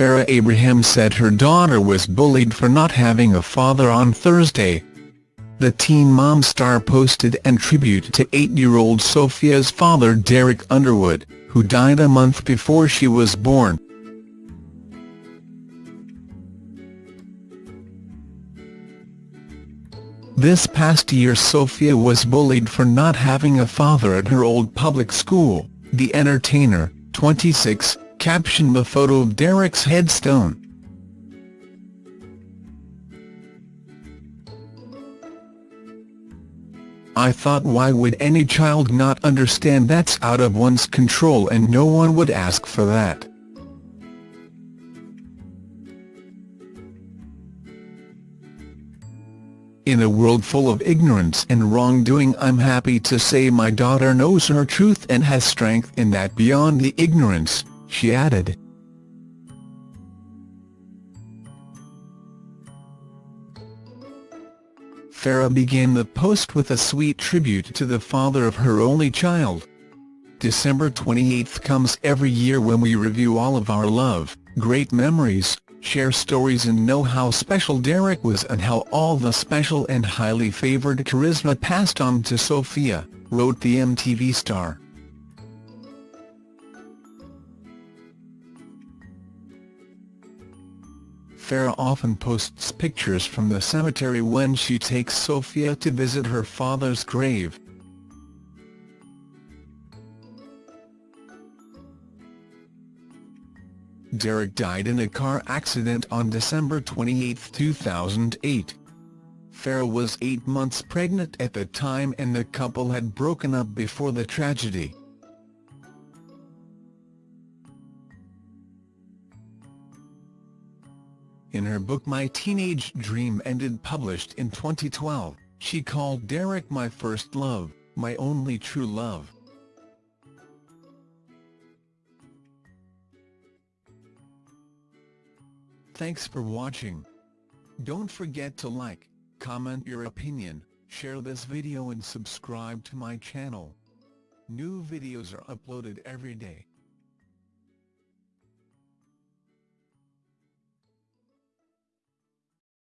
Farrah Abraham said her daughter was bullied for not having a father on Thursday. The Teen Mom star posted an tribute to eight-year-old Sophia's father Derek Underwood, who died a month before she was born. This past year Sophia was bullied for not having a father at her old public school, the entertainer, 26, captioned the photo of Derek's headstone. I thought why would any child not understand that's out of one's control and no one would ask for that. In a world full of ignorance and wrongdoing I'm happy to say my daughter knows her truth and has strength in that beyond the ignorance, she added. Farrah began the post with a sweet tribute to the father of her only child. December 28 comes every year when we review all of our love, great memories, share stories and know how special Derek was and how all the special and highly favoured charisma passed on to Sophia, wrote the MTV star. Farrah often posts pictures from the cemetery when she takes Sophia to visit her father's grave. Derek died in a car accident on December 28, 2008. Farrah was eight months pregnant at the time and the couple had broken up before the tragedy. In her book My Teenage Dream Ended published in 2012, she called Derek my first love, my only true love. Thanks for watching. Don't forget to like, comment your opinion, share this video and subscribe to my channel. New videos are uploaded every day.